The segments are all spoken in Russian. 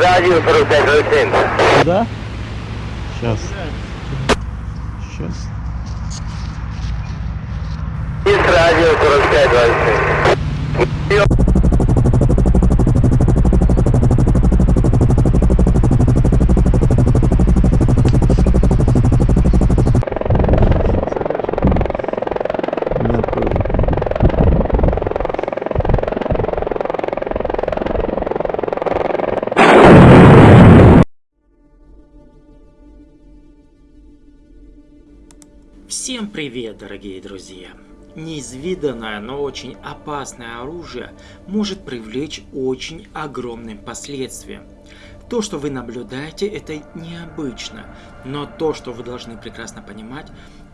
радио 4527. Куда? Сейчас. Сейчас. Есть радио 4527. Всем привет, дорогие друзья! Неизведанное, но очень опасное оружие может привлечь очень огромным последствиям. То, что вы наблюдаете, это необычно, но то, что вы должны прекрасно понимать,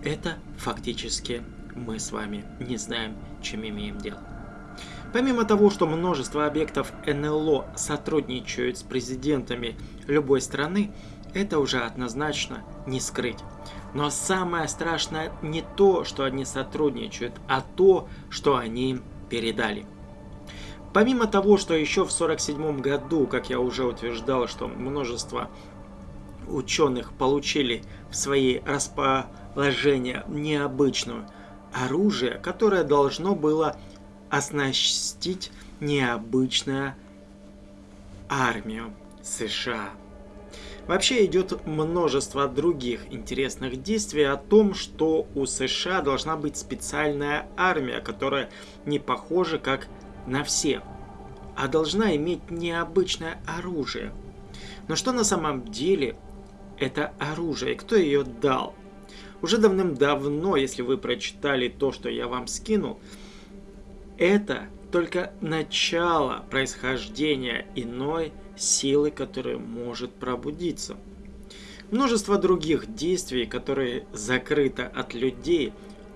это фактически мы с вами не знаем, чем имеем дело. Помимо того, что множество объектов НЛО сотрудничают с президентами любой страны, это уже однозначно не скрыть. Но самое страшное не то, что они сотрудничают, а то, что они передали. Помимо того, что еще в 1947 году, как я уже утверждал, что множество ученых получили в свои расположения необычное оружие, которое должно было оснастить необычную армию США. Вообще идет множество других интересных действий о том, что у США должна быть специальная армия, которая не похожа как на все, а должна иметь необычное оружие. Но что на самом деле это оружие и кто ее дал? Уже давным-давно, если вы прочитали то, что я вам скинул, это только начало происхождения иной силы, которая может пробудиться. Множество других действий, которые закрыты от людей,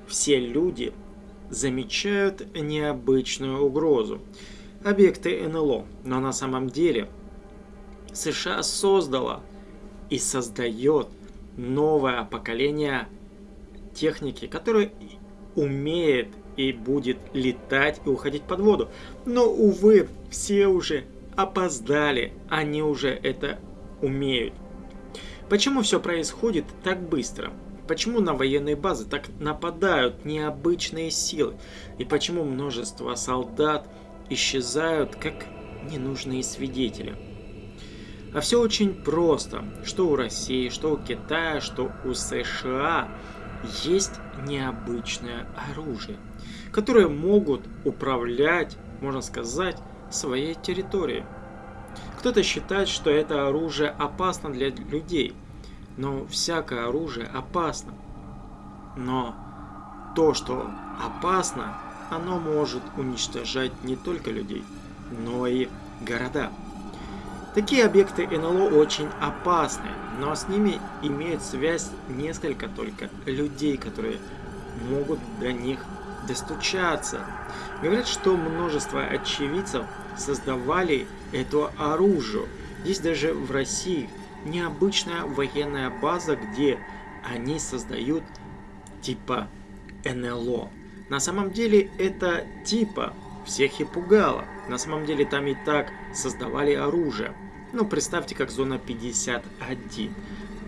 все люди замечают необычную угрозу. Объекты НЛО, но на самом деле США создала и создает новое поколение техники, которое умеет и будет летать и уходить под воду. Но, увы, все уже опоздали, они уже это умеют. Почему все происходит так быстро? Почему на военные базы так нападают необычные силы? И почему множество солдат исчезают как ненужные свидетели? А все очень просто. Что у России, что у Китая, что у США есть необычное оружие, которое могут управлять, можно сказать, своей территории. Кто-то считает, что это оружие опасно для людей, но всякое оружие опасно. Но то, что опасно, оно может уничтожать не только людей, но и города. Такие объекты НЛО очень опасны, но с ними имеют связь несколько только людей, которые могут до них достучаться. Говорят, что множество очевидцев создавали это оружие. Есть даже в России необычная военная база, где они создают типа НЛО. На самом деле это типа всех и пугало. На самом деле там и так создавали оружие. Ну представьте, как зона 51.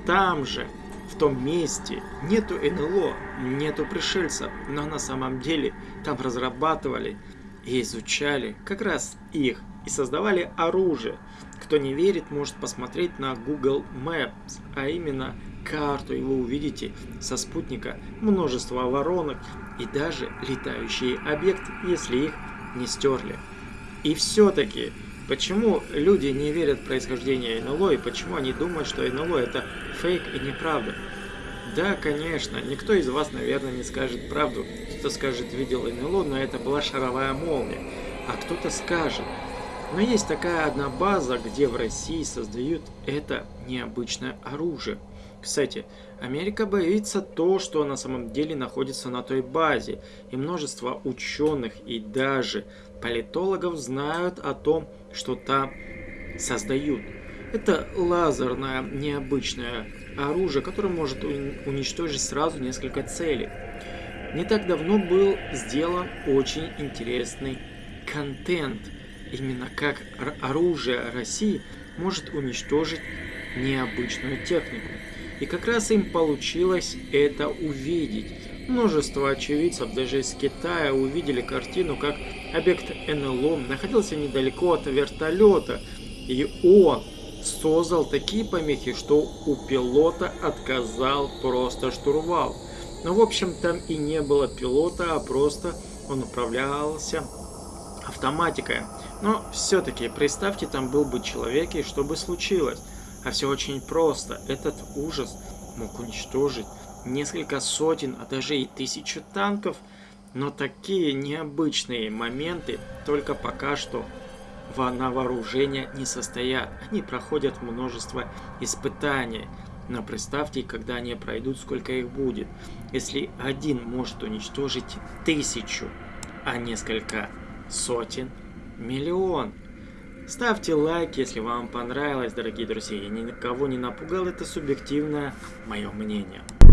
Там же в том месте нету НЛО, нету пришельцев, но на самом деле там разрабатывали и изучали как раз их и создавали оружие. Кто не верит, может посмотреть на Google Maps, а именно карту, и вы увидите со спутника множество воронок и даже летающие объекты, если их не стерли. И все-таки Почему люди не верят в происхождение НЛО и почему они думают, что НЛО это фейк и неправда? Да, конечно, никто из вас, наверное, не скажет правду. Кто-то скажет, видел НЛО, но это была шаровая молния. А кто-то скажет. Но есть такая одна база, где в России создают это необычное оружие. Кстати, Америка боится то, что на самом деле находится на той базе, и множество ученых и даже политологов знают о том, что там создают. Это лазерное необычное оружие, которое может уничтожить сразу несколько целей. Не так давно был сделан очень интересный контент, именно как оружие России может уничтожить необычную технику. И как раз им получилось это увидеть. Множество очевидцев даже из Китая увидели картину, как объект НЛО находился недалеко от вертолета, и он создал такие помехи, что у пилота отказал просто штурвал. Но в общем там и не было пилота, а просто он управлялся автоматикой. Но все-таки представьте, там был бы человек, и что бы случилось? А все очень просто. Этот ужас мог уничтожить несколько сотен, а даже и тысячу танков. Но такие необычные моменты только пока что на вооружение не состоят. Они проходят множество испытаний. Но представьте, когда они пройдут, сколько их будет. Если один может уничтожить тысячу, а несколько сотен, миллион. Ставьте лайк, если вам понравилось, дорогие друзья. Я никого не напугал, это субъективное мое мнение.